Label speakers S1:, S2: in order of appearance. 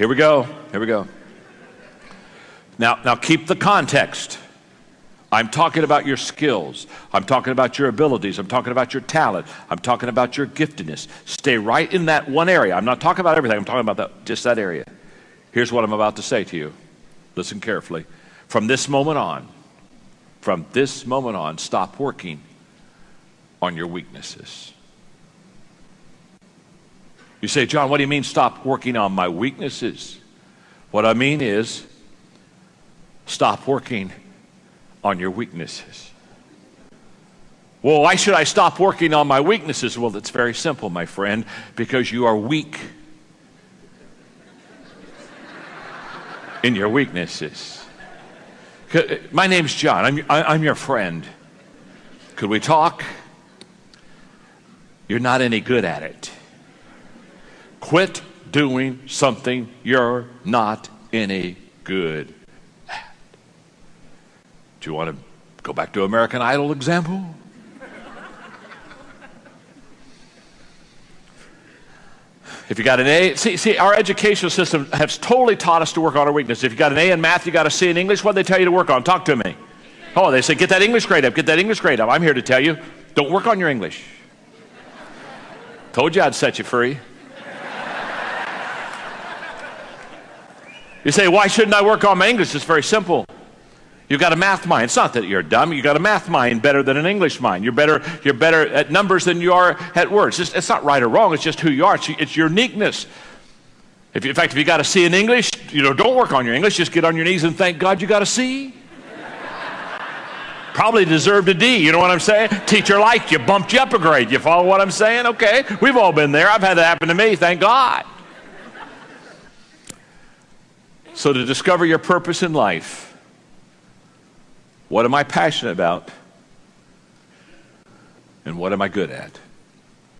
S1: Here we go. Here we go. Now, now keep the context. I'm talking about your skills. I'm talking about your abilities. I'm talking about your talent. I'm talking about your giftedness. Stay right in that one area. I'm not talking about everything. I'm talking about that, just that area. Here's what I'm about to say to you. Listen carefully. From this moment on, from this moment on, stop working on your weaknesses. You say, John, what do you mean stop working on my weaknesses? What I mean is stop working on your weaknesses. Well, why should I stop working on my weaknesses? Well, it's very simple, my friend, because you are weak in your weaknesses. My name's John. I'm, I'm your friend. Could we talk? You're not any good at it. Quit doing something you're not any good at. do you want to go back to American Idol example? If you got an A, see, see, our educational system has totally taught us to work on our weakness. If you got an A in math, you got a C in English, what do they tell you to work on? Talk to me. Oh, they say, get that English grade up, get that English grade up. I'm here to tell you, don't work on your English. Told you I'd set you free. You say, why shouldn't I work on my English? It's very simple. You've got a math mind. It's not that you're dumb. You've got a math mind better than an English mind. You're better, you're better at numbers than you are at words. It's, it's not right or wrong. It's just who you are. It's, it's your uniqueness. If, in fact, if you got a C in English, you know, don't work on your English. Just get on your knees and thank God you got a C. Probably deserved a D. You know what I'm saying? Teacher liked you, bumped you up a grade. You follow what I'm saying? Okay. We've all been there. I've had that happen to me. Thank God. So to discover your purpose in life, what am I passionate about? And what am I good at?